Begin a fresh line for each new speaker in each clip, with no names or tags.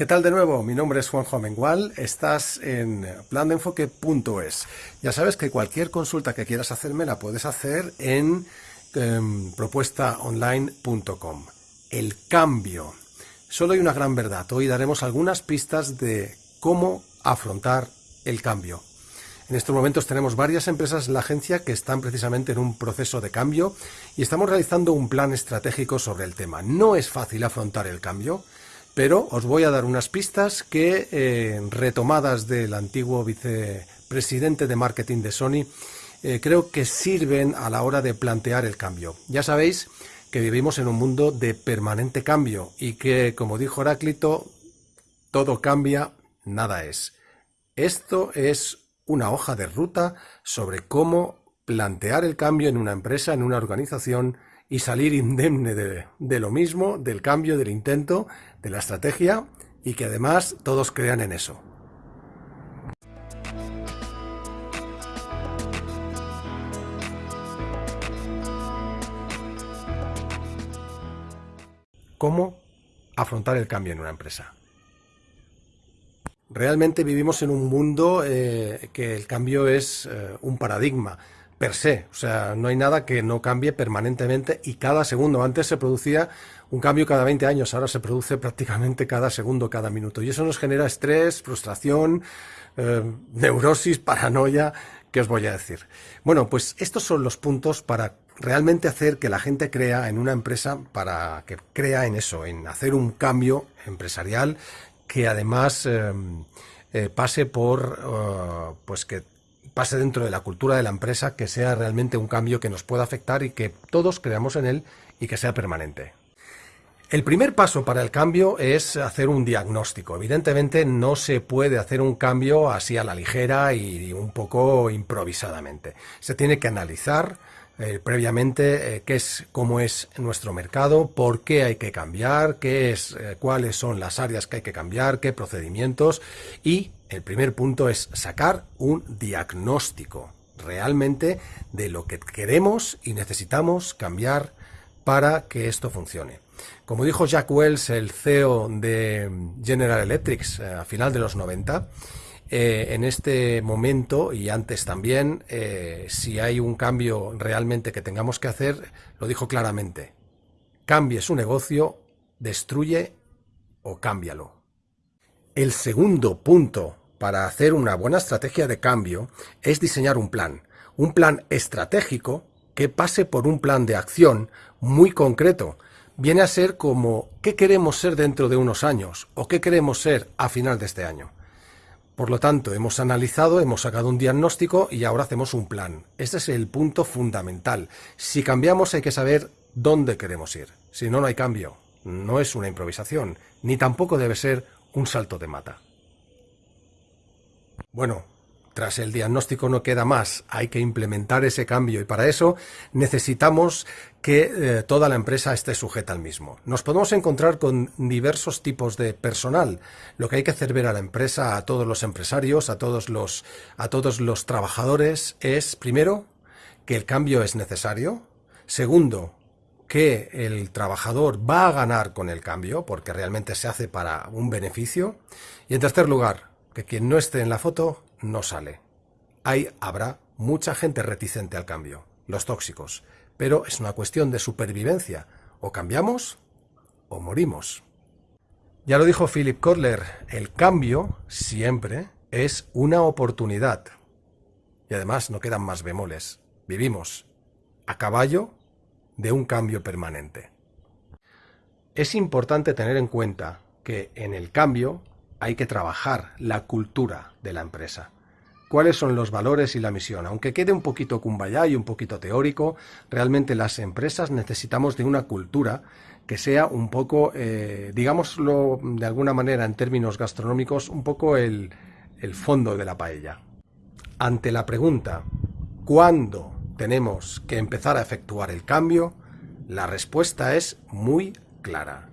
¿Qué tal de nuevo? Mi nombre es Juanjo Amengual, estás en plandeenfoque.es. Ya sabes que cualquier consulta que quieras hacerme la puedes hacer en em, propuestaonline.com. El cambio. Solo hay una gran verdad. Hoy daremos algunas pistas de cómo afrontar el cambio. En estos momentos tenemos varias empresas en la agencia que están precisamente en un proceso de cambio y estamos realizando un plan estratégico sobre el tema. No es fácil afrontar el cambio, pero os voy a dar unas pistas que, eh, retomadas del antiguo vicepresidente de marketing de Sony, eh, creo que sirven a la hora de plantear el cambio. Ya sabéis que vivimos en un mundo de permanente cambio y que, como dijo Heráclito, todo cambia, nada es. Esto es una hoja de ruta sobre cómo plantear el cambio en una empresa, en una organización, y salir indemne de, lo mismo, del cambio, del intento, de la estrategia y que además todos crean en eso. ¿Cómo afrontar el cambio en una empresa? Realmente vivimos en un mundo eh, que el cambio es eh, un paradigma per se. O sea, no hay nada que no cambie permanentemente y cada segundo. Antes se producía un cambio cada 20 años, ahora se produce prácticamente cada segundo, cada minuto. Y eso nos genera estrés, frustración, eh, neurosis, paranoia, ¿qué os voy a decir? Bueno, pues estos son los puntos para realmente hacer que la gente crea en una empresa, para que crea en eso, en hacer un cambio empresarial que además eh, eh, pase por, pues que pase dentro de la cultura de la empresa, que sea realmente un cambio que nos pueda afectar y que todos creamos en él y que sea permanente. El primer paso para el cambio es hacer un diagnóstico. Evidentemente no se puede hacer un cambio así a la ligera y un poco improvisadamente. Se tiene que analizar eh, previamente eh, qué es, cómo es nuestro mercado, por qué hay que cambiar, qué es, eh, cuáles son las áreas que hay que cambiar, qué procedimientos y el primer punto es sacar un diagnóstico realmente de lo que queremos y necesitamos cambiar para que esto funcione. Como dijo Jack Wells, el CEO de General Electric a final de los 90, eh, en este momento y antes también, eh, si hay un cambio realmente que tengamos que hacer, lo dijo claramente. Cambie su negocio, destruye o cámbialo. El segundo punto para hacer una buena estrategia de cambio es diseñar un plan. Un plan estratégico que pase por un plan de acción muy concreto. Viene a ser como qué queremos ser dentro de unos años o qué queremos ser a final de este año. Por lo tanto, hemos analizado, hemos sacado un diagnóstico y ahora hacemos un plan. Este es el punto fundamental. Si cambiamos hay que saber dónde queremos ir. Si no, no hay cambio. No es una improvisación, ni tampoco debe ser un salto de mata. Bueno, tras el diagnóstico no queda más, hay que implementar ese cambio y para eso necesitamos que eh, toda la empresa esté sujeta al mismo. Nos podemos encontrar con diversos tipos de personal. Lo que hay que hacer ver a la empresa, a todos los empresarios, a todos los, a todos los trabajadores es, primero, que el cambio es necesario. Segundo, que el trabajador va a ganar con el cambio, porque realmente se hace para un beneficio. Y en tercer lugar, que quien no esté en la foto no sale. Ahí habrá mucha gente reticente al cambio, los tóxicos, pero es una cuestión de supervivencia. O cambiamos o morimos. Ya lo dijo Philip Kotler, el cambio siempre es una oportunidad. Y además no quedan más bemoles. Vivimos a caballo de un cambio permanente. Es importante tener en cuenta que en el cambio hay que trabajar la cultura de la empresa. ¿Cuáles son los valores y la misión? Aunque quede un poquito cumbayá y un poquito teórico, realmente las empresas necesitamos de una cultura que sea un poco, eh, digámoslo de alguna manera en términos gastronómicos, un poco el, el fondo de la paella. Ante la pregunta, ¿cuándo tenemos que empezar a efectuar el cambio? La respuesta es muy clara.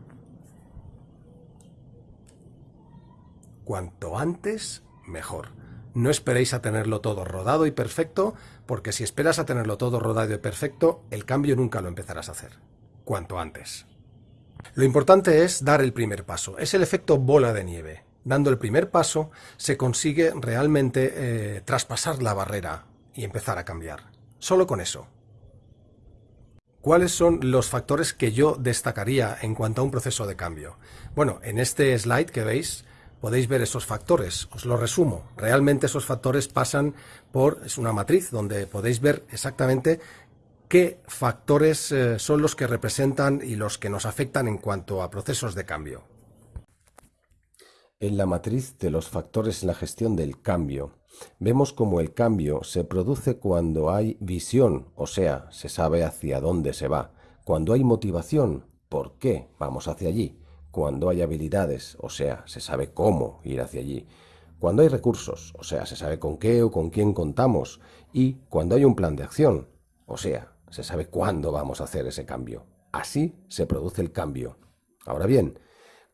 Cuanto antes, mejor. No esperéis a tenerlo todo rodado y perfecto, porque si esperas a tenerlo todo rodado y perfecto, el cambio nunca lo empezarás a hacer. Cuanto antes. Lo importante es dar el primer paso. Es el efecto bola de nieve. Dando el primer paso se consigue realmente eh, traspasar la barrera y empezar a cambiar. Solo con eso. ¿Cuáles son los factores que yo destacaría en cuanto a un proceso de cambio? Bueno, en este slide que veis podéis ver esos factores. Os lo resumo. Realmente esos factores pasan por, es una matriz donde podéis ver exactamente qué factores eh, son los que representan y los que nos afectan en cuanto a procesos de cambio.
En la matriz de los factores en la gestión del cambio, vemos cómo el cambio se produce cuando hay visión, o sea, se sabe hacia dónde se va, cuando hay motivación, por qué vamos hacia allí, cuando hay habilidades, o sea, se sabe cómo ir hacia allí, cuando hay recursos, o sea, se sabe con qué o con quién contamos, y cuando hay un plan de acción, o sea, se sabe cuándo vamos a hacer ese cambio. Así se produce el cambio. Ahora bien,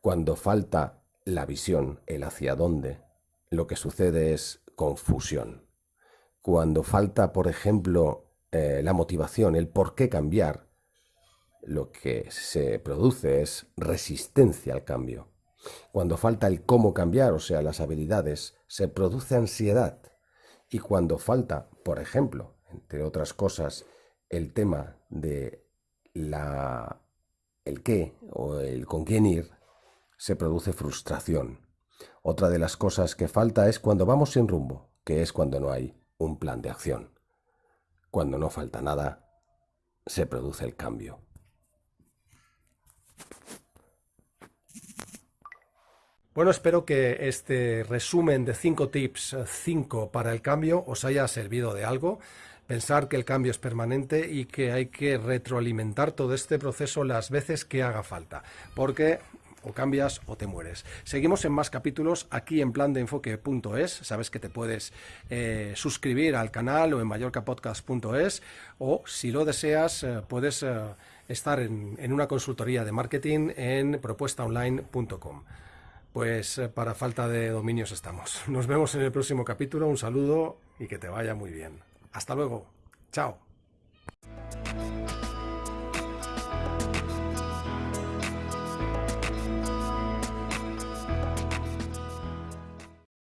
cuando falta la visión, el hacia dónde, lo que sucede es confusión. Cuando falta, por ejemplo, eh, la motivación, el por qué cambiar, lo que se produce es resistencia al cambio. Cuando falta el cómo cambiar, o sea, las habilidades, se produce ansiedad. Y cuando falta, por ejemplo, entre otras cosas, el tema de la el qué o el con quién ir, se produce frustración. Otra de las cosas que falta es cuando vamos sin rumbo, que es cuando no hay un plan de acción. Cuando no falta nada, se produce el cambio.
Bueno, espero que este resumen de 5 tips, 5 para el cambio, os haya servido de algo. Pensar que el cambio es permanente y que hay que retroalimentar todo este proceso las veces que haga falta, porque o cambias o te mueres. Seguimos en más capítulos aquí en plan de enfoque.es. Sabes que te puedes eh, suscribir al canal o en mallorcapodcast.es o si lo deseas eh, puedes eh, estar en, una consultoría de marketing en propuestaonline.com. Pues eh, para falta de dominios estamos. Nos vemos en el próximo capítulo. Un saludo y que te vaya muy bien. Hasta luego. Chao.